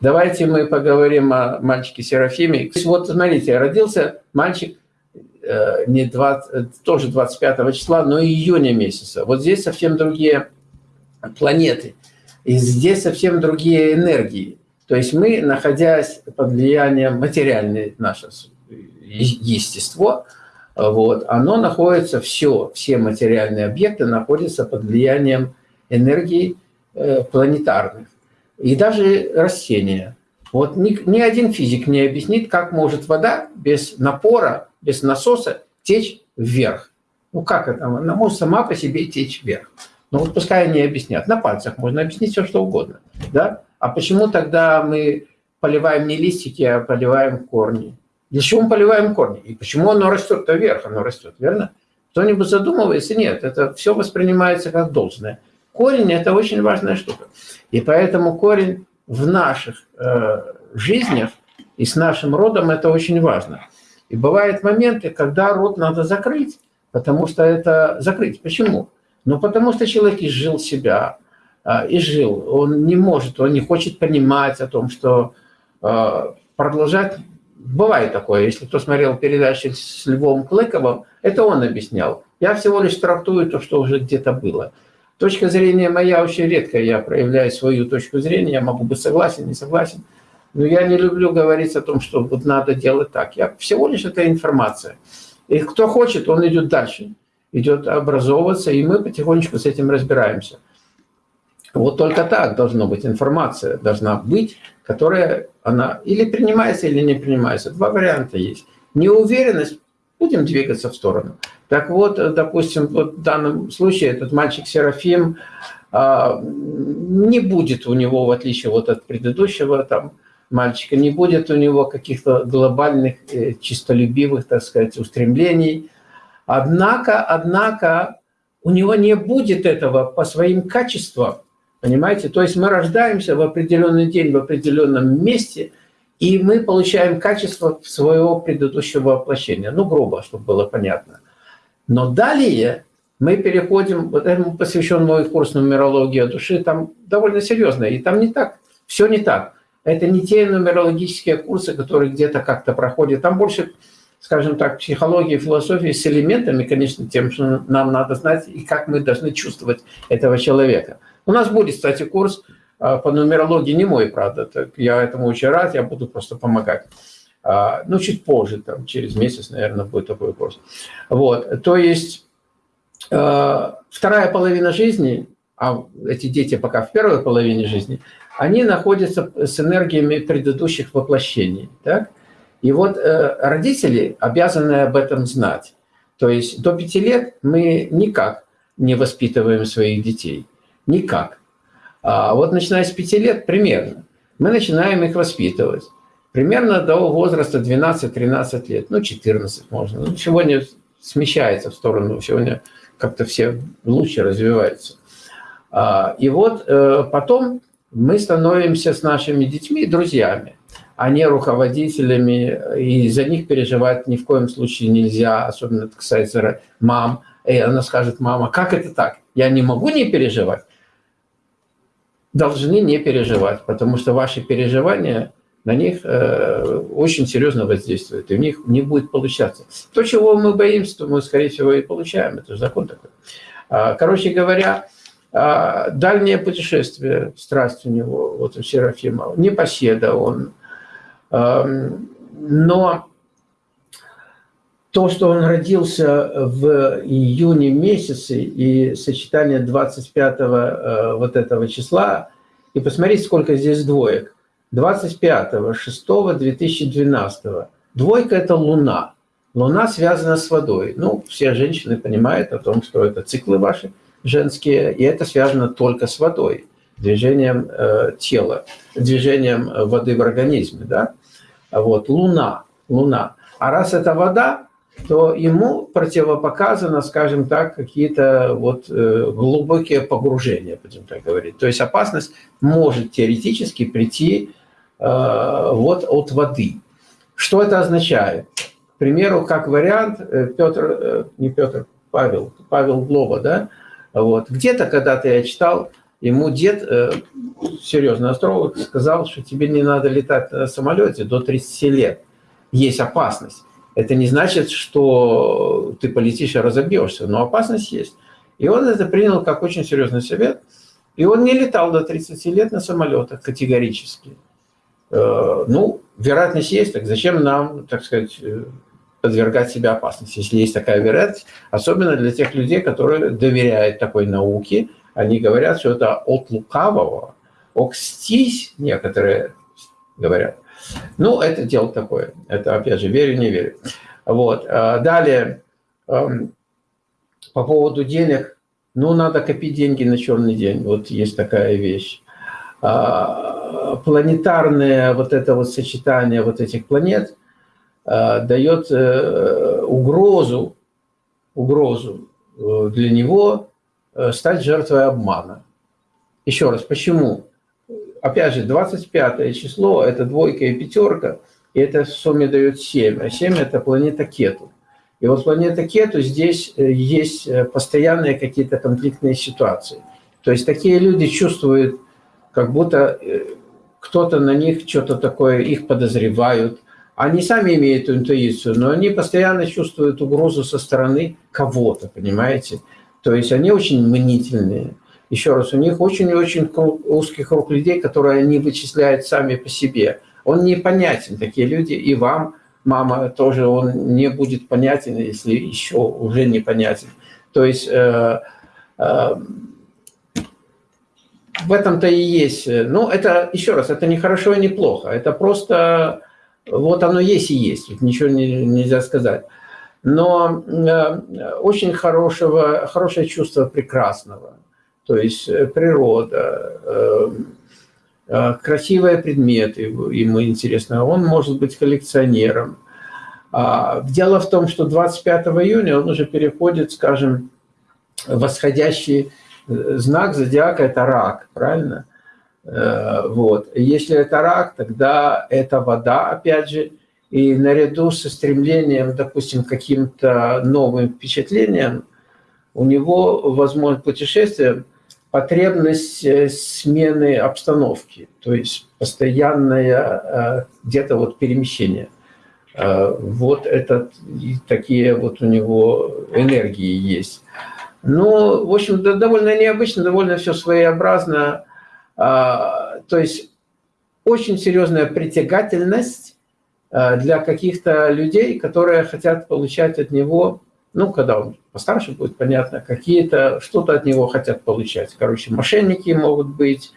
Давайте мы поговорим о мальчике Серафиме. Вот смотрите, родился мальчик э, не 20, тоже 25 числа, но июня месяца. Вот здесь совсем другие планеты. И здесь совсем другие энергии. То есть мы, находясь под влиянием материальной наше естество, вот, оно находится, все, все материальные объекты находятся под влиянием энергии э, планетарных и даже растения. Вот ни, ни один физик не объяснит, как может вода без напора, без насоса течь вверх. Ну как это? Она может сама по себе течь вверх. Ну вот пускай они объяснят. На пальцах можно объяснить все, что угодно. Да? А почему тогда мы поливаем не листики, а поливаем корни? Для чего мы поливаем корни? И почему оно растет-то вверх? Оно растет, верно? Кто-нибудь задумывается? Нет, это все воспринимается как должное. Корень – это очень важная штука. И поэтому корень в наших э, жизнях и с нашим родом это очень важно. И бывают моменты, когда род надо закрыть, потому что это закрыть. Почему? Ну, потому что человек изжил себя, э, изжил. Он не может, он не хочет понимать о том, что э, продолжать... Бывает такое, если кто смотрел передачи с Львом Клыковым, это он объяснял. Я всего лишь трактую то, что уже где-то было. Точка зрения моя очень редко, я проявляю свою точку зрения, я могу быть согласен, не согласен, но я не люблю говорить о том, что вот надо делать так. Я всего лишь это информация. И кто хочет, он идет дальше, идет образовываться, и мы потихонечку с этим разбираемся. Вот только так должна быть информация, должна быть, которая она или принимается, или не принимается. Два варианта есть. Неуверенность будем двигаться в сторону. Так вот, допустим, вот в данном случае этот мальчик Серафим, а, не будет у него, в отличие вот от предыдущего там, мальчика, не будет у него каких-то глобальных, э, чистолюбивых, так сказать, устремлений. Однако, однако, у него не будет этого по своим качествам, понимаете? То есть мы рождаемся в определенный день, в определенном месте – и мы получаем качество своего предыдущего воплощения. Ну, грубо, чтобы было понятно. Но далее мы переходим, вот этому посвящен мой курс нумерология души, там довольно серьезно, и там не так, все не так. Это не те нумерологические курсы, которые где-то как-то проходят. Там больше, скажем так, психологии, философии с элементами, конечно, тем, что нам надо знать, и как мы должны чувствовать этого человека. У нас будет, кстати, курс а, по нумерологии не мой, правда. Так я этому очень рад, я буду просто помогать. А, ну, чуть позже, там, через месяц, наверное, будет такой курс. Вот, то есть а, вторая половина жизни, а эти дети пока в первой половине жизни, они находятся с энергиями предыдущих воплощений. Так? И вот э, родители обязаны об этом знать. То есть до пяти лет мы никак не воспитываем своих детей. Никак. А вот начиная с 5 лет примерно, мы начинаем их воспитывать. Примерно до возраста 12-13 лет, ну 14 можно. Ну, сегодня смещается в сторону, сегодня как-то все лучше развиваются. А, и вот э, потом мы становимся с нашими детьми друзьями, а не руководителями, и за них переживать ни в коем случае нельзя, особенно это касается мам. И она скажет, мама, как это так? Я не могу не переживать должны не переживать, потому что ваши переживания на них э, очень серьезно воздействуют, и у них не будет получаться. То, чего мы боимся, то мы, скорее всего, и получаем. Это же закон такой. А, короче говоря, а, дальнее путешествие, страсть у него, вот у Серафима, непоседа он. Но то, что он родился в июне месяце и сочетание 25 э, вот этого числа, и посмотрите, сколько здесь двоек. 25 6 2012 Двойка – это Луна. Луна связана с водой. Ну, все женщины понимают о том, что это циклы ваши женские, и это связано только с водой, движением э, тела, движением воды в организме. Да? Вот, Луна, Луна. А раз это вода, то ему противопоказано, скажем так, какие-то вот э, глубокие погружения, будем так говорить. То есть опасность может теоретически прийти э, вот от воды. Что это означает? К примеру, как вариант, э, Петр, не Петр, Павел, Павел Глоба, да, вот, где-то когда-то я читал, ему дед, э, серьезный астролог, сказал, что тебе не надо летать на самолете до 30 лет. Есть опасность. Это не значит, что ты полетишь и разобьешься, но опасность есть. И он это принял как очень серьезный совет. И он не летал до 30 лет на самолетах категорически. Э, ну, вероятность есть, так зачем нам, так сказать, э, подвергать себя опасности, если есть такая вероятность, особенно для тех людей, которые доверяют такой науке, они говорят, что это от лукавого, окстись, некоторые говорят. Ну, это дело такое, это, опять же, верю, не верю. Вот. А далее, эм, по поводу денег, ну, надо копить деньги на черный день, вот есть такая вещь. Планетарное вот это вот сочетание вот этих планет – Э, дает э, угрозу, угрозу э, для него стать жертвой обмана. Еще раз, почему? Опять же, 25 число – это двойка и пятерка, и это в сумме дает 7. А 7 – это планета Кету. И вот планета Кету здесь есть постоянные какие-то конфликтные ситуации. То есть такие люди чувствуют, как будто кто-то на них что-то такое, их подозревают, они сами имеют интуицию, но они постоянно чувствуют угрозу со стороны кого-то, понимаете? То есть они очень мнительные. Еще раз, у них очень-очень узкий круг людей, которые они вычисляют сами по себе. Он непонятен, такие люди, и вам, мама, тоже он не будет понятен, если еще уже непонятен. То есть э, э, в этом-то и есть. Ну, это, еще раз, это не хорошо и не плохо. Это просто вот оно есть и есть, тут ничего не, нельзя сказать. Но э, очень хорошего, хорошее чувство прекрасного, то есть э, природа, э, э, красивые предметы ему интересно, он может быть коллекционером. А, дело в том, что 25 июня он уже переходит, скажем, восходящий знак зодиака – это рак, правильно? Э, вот. Если это рак, тогда это вода, опять же, и наряду со стремлением, допустим, каким-то новым впечатлением, у него, возможно, путешествие, потребность э, смены обстановки, то есть постоянное э, где-то вот перемещение. Вот это, такие вот у него энергии есть. Ну, в общем, довольно необычно, довольно все своеобразно. А, то есть очень серьезная притягательность а, для каких-то людей, которые хотят получать от него, ну, когда он постарше будет, понятно, какие-то, что-то от него хотят получать. Короче, мошенники могут быть,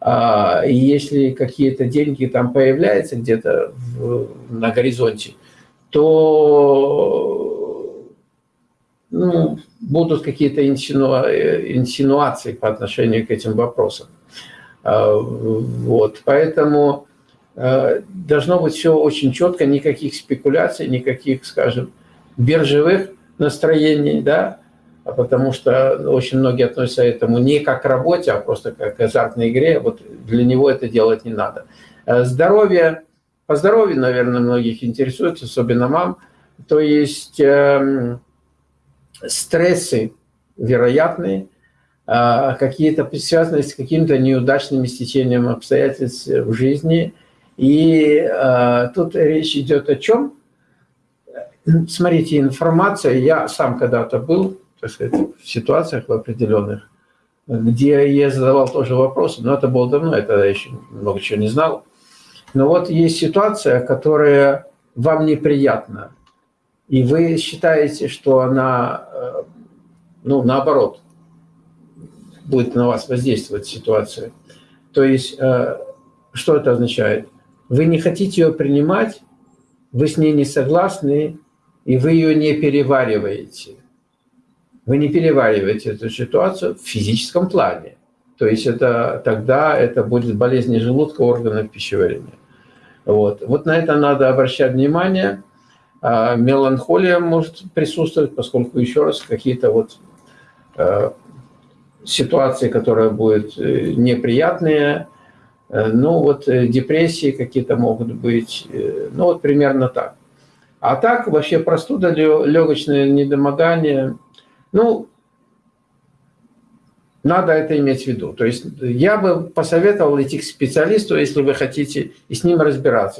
а, если какие-то деньги там появляются где-то на горизонте, то ну, будут какие-то инсинуации по отношению к этим вопросам. А, вот, поэтому а, должно быть все очень четко, никаких спекуляций, никаких, скажем, биржевых настроений, да, а потому что очень многие относятся к этому не как к работе, а просто как к азартной игре. Вот для него это делать не надо. Здоровье, по здоровью, наверное, многих интересует, особенно мам. То есть э, стрессы вероятные, а, какие-то связанные с каким-то неудачным стечением обстоятельств в жизни. И а, тут речь идет о чем? Смотрите, информация, я сам когда-то был, так сказать, в ситуациях в определенных, где я задавал тоже вопросы, но это было давно, я тогда еще много чего не знал. Но вот есть ситуация, которая вам неприятна, и вы считаете, что она, э, ну, наоборот, будет на вас воздействовать ситуация. То есть, э, что это означает? Вы не хотите ее принимать, вы с ней не согласны, и вы ее не перевариваете. Вы не перевариваете эту ситуацию в физическом плане. То есть это, тогда это будет болезнь желудка, органов пищеварения. Вот. вот на это надо обращать внимание. А меланхолия может присутствовать, поскольку, еще раз, какие-то вот э, ситуации, которая будет э, неприятные, э, ну вот депрессии какие-то могут быть, ну вот примерно так. А так вообще простуда, легочное недомогание, ну, Надо это иметь в виду. То есть я бы посоветовал идти к специалисту, если вы хотите, и с ним разбираться.